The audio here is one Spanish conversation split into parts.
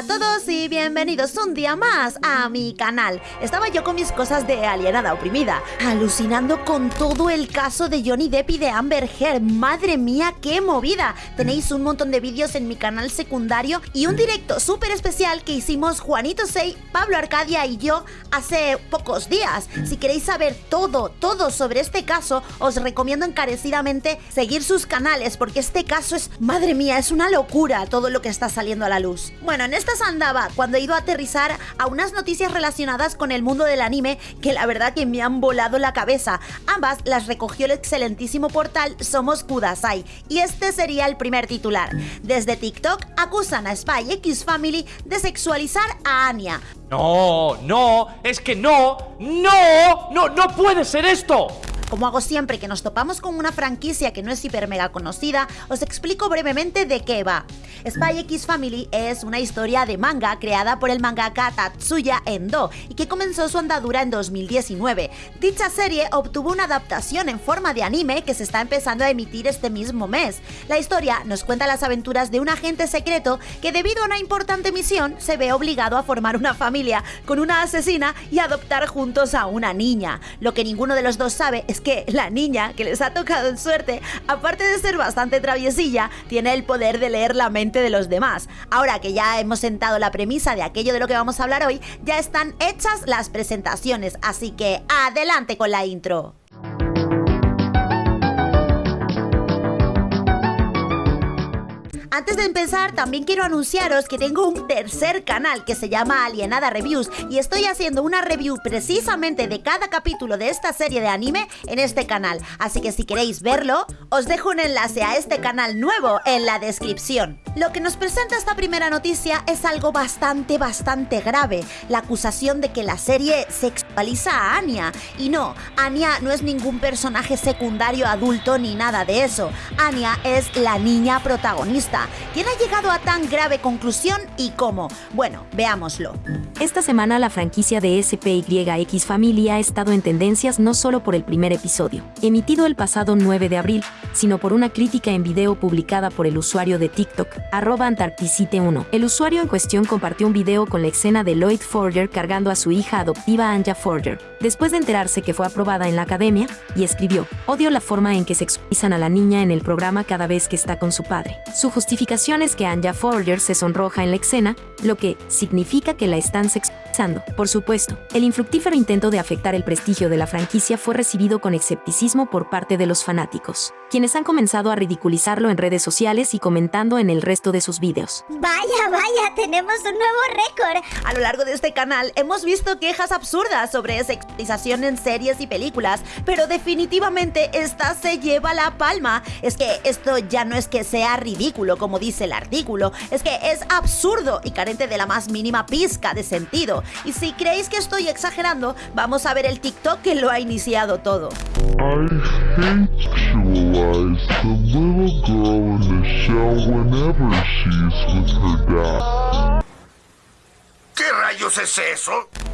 a todos y bienvenidos un día más a mi canal. Estaba yo con mis cosas de alienada oprimida, alucinando con todo el caso de Johnny Depp y de Amber Heard. Madre mía, qué movida. Tenéis un montón de vídeos en mi canal secundario y un directo súper especial que hicimos Juanito Sei, Pablo Arcadia y yo hace pocos días. Si queréis saber todo, todo sobre este caso, os recomiendo encarecidamente seguir sus canales porque este caso es, madre mía, es una locura todo lo que está saliendo a la luz. Bueno, en andaba cuando he ido a aterrizar a unas noticias relacionadas con el mundo del anime que la verdad que me han volado la cabeza. Ambas las recogió el excelentísimo portal Somos Kudasai y este sería el primer titular. Desde TikTok acusan a Spy X Family de sexualizar a Anya. No, no, es que no, no, no, no puede ser esto. Como hago siempre que nos topamos con una franquicia que no es hiper mega conocida, os explico brevemente de qué va. Spy X Family es una historia de manga creada por el mangaka Tatsuya Endo y que comenzó su andadura en 2019. Dicha serie obtuvo una adaptación en forma de anime que se está empezando a emitir este mismo mes. La historia nos cuenta las aventuras de un agente secreto que debido a una importante misión se ve obligado a formar una familia con una asesina y adoptar juntos a una niña. Lo que ninguno de los dos sabe es que la niña que les ha tocado en suerte, aparte de ser bastante traviesilla, tiene el poder de leer la mente de los demás. Ahora que ya hemos sentado la premisa de aquello de lo que vamos a hablar hoy, ya están hechas las presentaciones, así que adelante con la intro. Antes de empezar, también quiero anunciaros que tengo un tercer canal que se llama Alienada Reviews y estoy haciendo una review precisamente de cada capítulo de esta serie de anime en este canal. Así que si queréis verlo, os dejo un enlace a este canal nuevo en la descripción. Lo que nos presenta esta primera noticia es algo bastante, bastante grave. La acusación de que la serie sexualiza a Anya. Y no, Anya no es ningún personaje secundario adulto ni nada de eso. Anya es la niña protagonista ¿Quién ha llegado a tan grave conclusión y cómo? Bueno, veámoslo. Esta semana la franquicia de SPYX Family ha estado en tendencias no solo por el primer episodio, emitido el pasado 9 de abril, sino por una crítica en video publicada por el usuario de TikTok, arroba Antarcticite1. El usuario en cuestión compartió un video con la escena de Lloyd Forger cargando a su hija adoptiva Anja Forger, después de enterarse que fue aprobada en la academia, y escribió, odio la forma en que sexualizan a la niña en el programa cada vez que está con su padre. Su justificación es que Anja Forger se sonroja en la escena, lo que significa que la están sexualizando. Por supuesto, el infructífero intento de afectar el prestigio de la franquicia fue recibido con escepticismo por parte de los fanáticos, quienes han comenzado a ridiculizarlo en redes sociales y comentando en el resto de sus vídeos. Vaya, vaya, tenemos un nuevo récord. A lo largo de este canal hemos visto quejas absurdas sobre sexualización en series y películas, pero definitivamente esta se lleva la palma. Es que esto ya no es que sea ridículo, como dice el artículo, es que es absurdo y carente de la más mínima pizca de sentido. Y si creéis que estoy exagerando, vamos a ver el TikTok que lo ha iniciado todo. ¿Qué rayos es eso?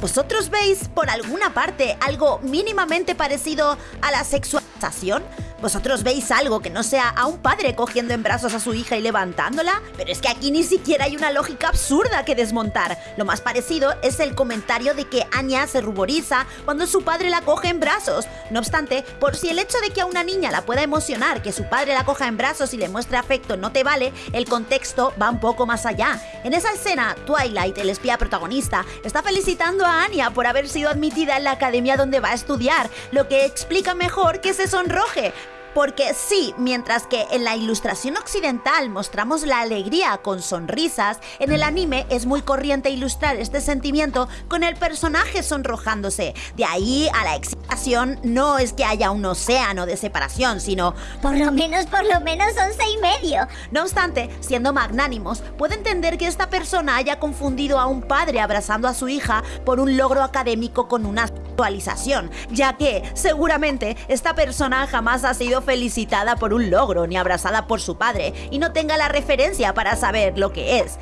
¿Vosotros veis por alguna parte algo mínimamente parecido a la sexualización? ¿Vosotros veis algo que no sea a un padre cogiendo en brazos a su hija y levantándola? Pero es que aquí ni siquiera hay una lógica absurda que desmontar. Lo más parecido es el comentario de que Anya se ruboriza cuando su padre la coge en brazos. No obstante, por si el hecho de que a una niña la pueda emocionar que su padre la coja en brazos y le muestre afecto no te vale, el contexto va un poco más allá. En esa escena, Twilight, el espía protagonista, está felicitando a Anya por haber sido admitida en la academia donde va a estudiar, lo que explica mejor que se sonroje. Porque sí, mientras que en la ilustración occidental mostramos la alegría con sonrisas, en el anime es muy corriente ilustrar este sentimiento con el personaje sonrojándose. De ahí a la excitación no es que haya un océano de separación, sino por lo menos, por lo menos once y medio. No obstante, siendo magnánimos, puede entender que esta persona haya confundido a un padre abrazando a su hija por un logro académico con una actualización, ya que seguramente esta persona jamás ha sido felicitada por un logro ni abrazada por su padre y no tenga la referencia para saber lo que es.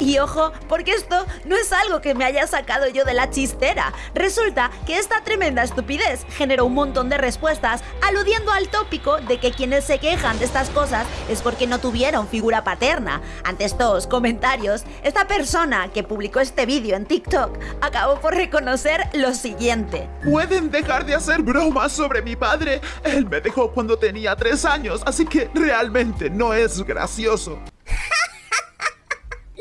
Y ojo, porque esto no es algo que me haya sacado yo de la chistera. Resulta que esta tremenda estupidez generó un montón de respuestas aludiendo al tópico de que quienes se quejan de estas cosas es porque no tuvieron figura paterna. Ante estos comentarios, esta persona que publicó este vídeo en TikTok acabó por reconocer lo siguiente. ¿Pueden dejar de hacer bromas sobre mi padre? Él me dejó cuando tenía tres años, así que realmente no es gracioso.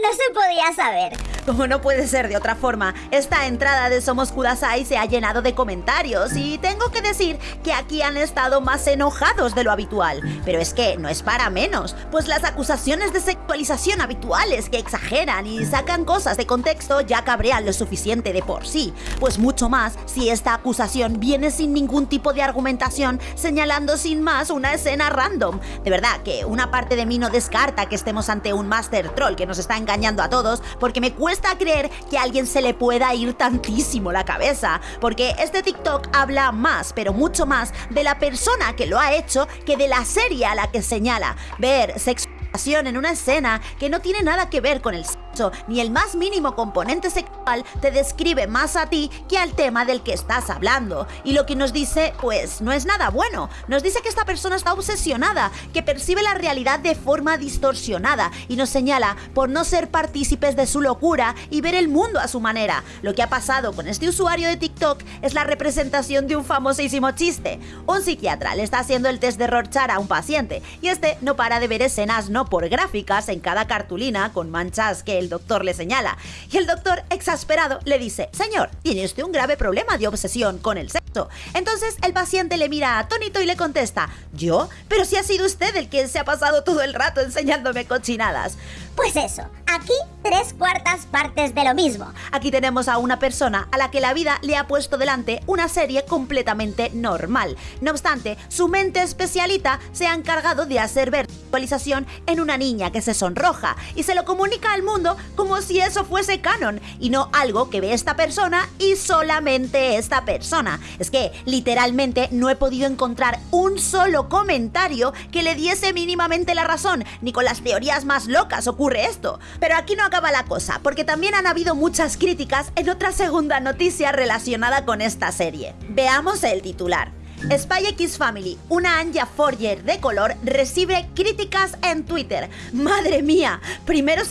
No se podía saber. Como no puede ser de otra forma, esta entrada de Somos Kudasai se ha llenado de comentarios y tengo que decir que aquí han estado más enojados de lo habitual. Pero es que no es para menos, pues las acusaciones de sexualización habituales que exageran y sacan cosas de contexto ya cabrean lo suficiente de por sí. Pues mucho más si esta acusación viene sin ningún tipo de argumentación, señalando sin más una escena random. De verdad que una parte de mí no descarta que estemos ante un master troll que nos está engañando a todos, porque me cuesta creer que a alguien se le pueda ir tantísimo la cabeza, porque este TikTok habla más, pero mucho más, de la persona que lo ha hecho que de la serie a la que señala. Ver sexo en una escena que no tiene nada que ver con el sexo, ni el más mínimo componente sexual te describe más a ti que al tema del que estás hablando. Y lo que nos dice, pues, no es nada bueno. Nos dice que esta persona está obsesionada, que percibe la realidad de forma distorsionada y nos señala por no ser partícipes de su locura y ver el mundo a su manera. Lo que ha pasado con este usuario de TikTok es la representación de un famosísimo chiste. Un psiquiatra le está haciendo el test de Rorschach a un paciente y este no para de ver escenas no por gráficas en cada cartulina con manchas que doctor le señala. Y el doctor, exasperado, le dice, señor, tiene usted un grave problema de obsesión con el sexo. Entonces el paciente le mira atónito y le contesta, ¿yo? Pero si ha sido usted el que se ha pasado todo el rato enseñándome cochinadas. Pues eso, aquí tres cuartas partes de lo mismo. Aquí tenemos a una persona a la que la vida le ha puesto delante una serie completamente normal. No obstante, su mente especialita se ha encargado de hacer ver actualización en una niña que se sonroja y se lo comunica al mundo como si eso fuese canon y no algo que ve esta persona y solamente esta persona. Es que literalmente no he podido encontrar un solo comentario que le diese mínimamente la razón, ni con las teorías más locas ocurre esto. Pero aquí no acaba la cosa, porque también han habido muchas críticas en otra segunda noticia relacionada con esta serie. Veamos el titular. Spy X Family, una Anja Forger de color, recibe críticas en Twitter. Madre mía, primero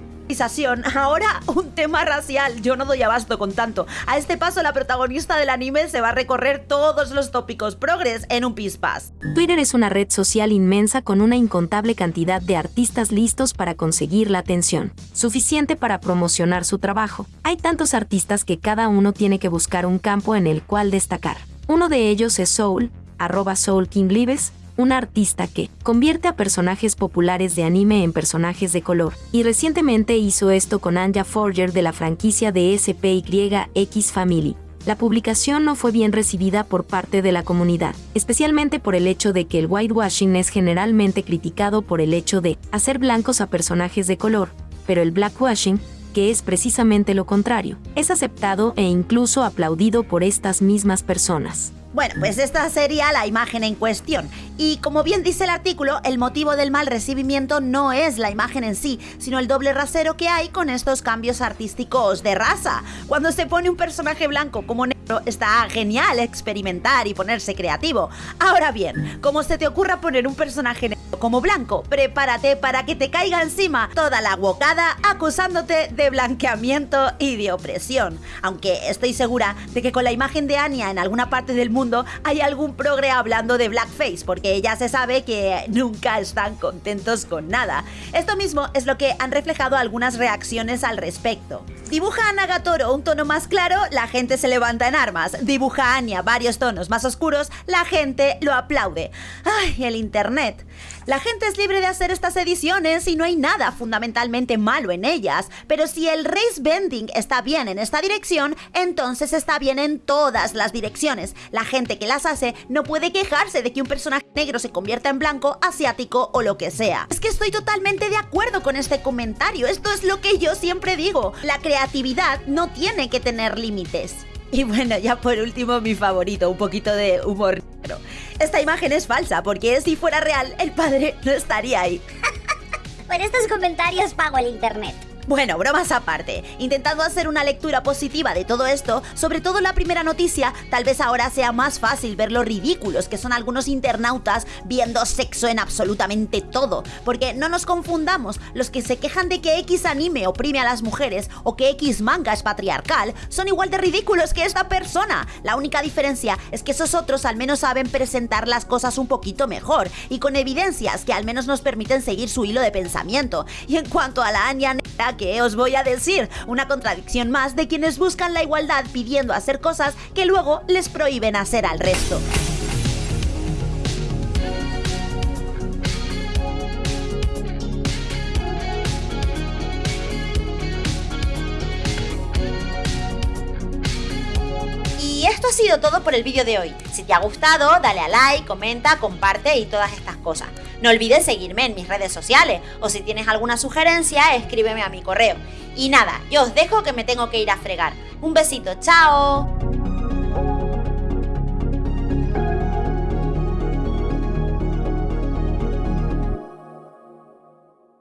Ahora un tema racial. Yo no doy abasto con tanto. A este paso, la protagonista del anime se va a recorrer todos los tópicos progres en un pispas. Twitter es una red social inmensa con una incontable cantidad de artistas listos para conseguir la atención, suficiente para promocionar su trabajo. Hay tantos artistas que cada uno tiene que buscar un campo en el cual destacar. Uno de ellos es Soul, arroba Soul King Lives, un artista que convierte a personajes populares de anime en personajes de color, y recientemente hizo esto con Anja Forger de la franquicia de SPYX Family. La publicación no fue bien recibida por parte de la comunidad, especialmente por el hecho de que el whitewashing es generalmente criticado por el hecho de hacer blancos a personajes de color, pero el blackwashing, que es precisamente lo contrario, es aceptado e incluso aplaudido por estas mismas personas. Bueno, pues esta sería la imagen en cuestión. Y como bien dice el artículo, el motivo del mal recibimiento no es la imagen en sí, sino el doble rasero que hay con estos cambios artísticos de raza. Cuando se pone un personaje blanco como negro, está genial experimentar y ponerse creativo. Ahora bien, como se te ocurra poner un personaje negro como blanco, prepárate para que te caiga encima toda la bocada acusándote de blanqueamiento y de opresión. Aunque estoy segura de que con la imagen de Anya en alguna parte del mundo hay algún progre hablando de blackface, porque ya se sabe que nunca están contentos con nada. Esto mismo es lo que han reflejado algunas reacciones al respecto. Dibuja a Nagatoro un tono más claro, la gente se levanta en armas. Dibuja a Anya varios tonos más oscuros, la gente lo aplaude. ¡Ay, el internet! La gente es libre de hacer estas ediciones y no hay nada fundamentalmente malo en ellas, pero si el race bending está bien en esta dirección, entonces está bien en todas las direcciones. La gente que las hace no puede quejarse de que un personaje negro se convierta en blanco, asiático o lo que sea. Es que estoy totalmente de acuerdo con este comentario, esto es lo que yo siempre digo, la creatividad no tiene que tener límites. Y bueno, ya por último mi favorito, un poquito de humor negro. Esta imagen es falsa porque si fuera real el padre no estaría ahí. por estos comentarios pago el internet. Bueno, bromas aparte, intentando hacer una lectura positiva de todo esto, sobre todo la primera noticia, tal vez ahora sea más fácil ver lo ridículos que son algunos internautas viendo sexo en absolutamente todo, porque no nos confundamos, los que se quejan de que X anime oprime a las mujeres o que X manga es patriarcal, son igual de ridículos que esta persona. La única diferencia es que esos otros al menos saben presentar las cosas un poquito mejor y con evidencias que al menos nos permiten seguir su hilo de pensamiento. Y en cuanto a la Anya ¿qué os voy a decir? Una contradicción más de quienes buscan la igualdad pidiendo hacer cosas que luego les prohíben hacer al resto. Todo por el vídeo de hoy. Si te ha gustado, dale a like, comenta, comparte y todas estas cosas. No olvides seguirme en mis redes sociales o si tienes alguna sugerencia, escríbeme a mi correo. Y nada, yo os dejo que me tengo que ir a fregar. Un besito, chao.